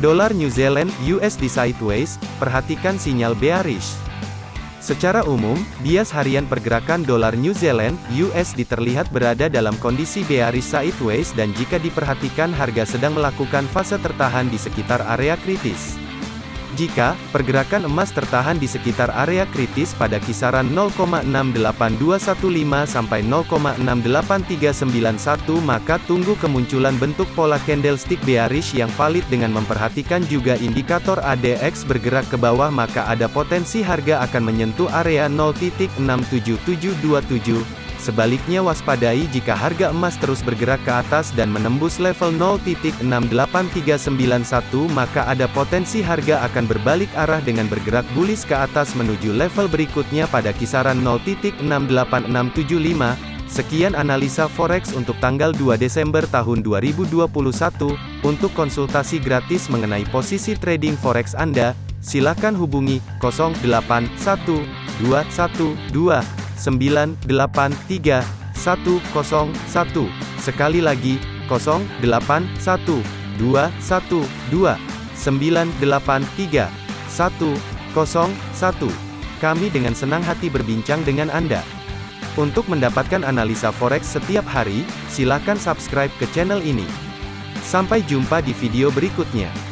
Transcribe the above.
Dolar New Zealand USD sideways, perhatikan sinyal bearish. Secara umum, bias harian pergerakan dolar New Zealand USD terlihat berada dalam kondisi bearish sideways dan jika diperhatikan harga sedang melakukan fase tertahan di sekitar area kritis. Jika pergerakan emas tertahan di sekitar area kritis pada kisaran 0,68215 sampai 0,68391 maka tunggu kemunculan bentuk pola candlestick bearish yang valid dengan memperhatikan juga indikator ADX bergerak ke bawah maka ada potensi harga akan menyentuh area 0.67727 Sebaliknya waspadai jika harga emas terus bergerak ke atas dan menembus level 0.68391 maka ada potensi harga akan berbalik arah dengan bergerak bullish ke atas menuju level berikutnya pada kisaran 0.68675. Sekian analisa forex untuk tanggal 2 Desember tahun 2021. Untuk konsultasi gratis mengenai posisi trading forex Anda, silakan hubungi 081212 983 101. Sekali lagi, 081 212 983 101. Kami dengan senang hati berbincang dengan Anda. Untuk mendapatkan analisa forex setiap hari, silakan subscribe ke channel ini. Sampai jumpa di video berikutnya.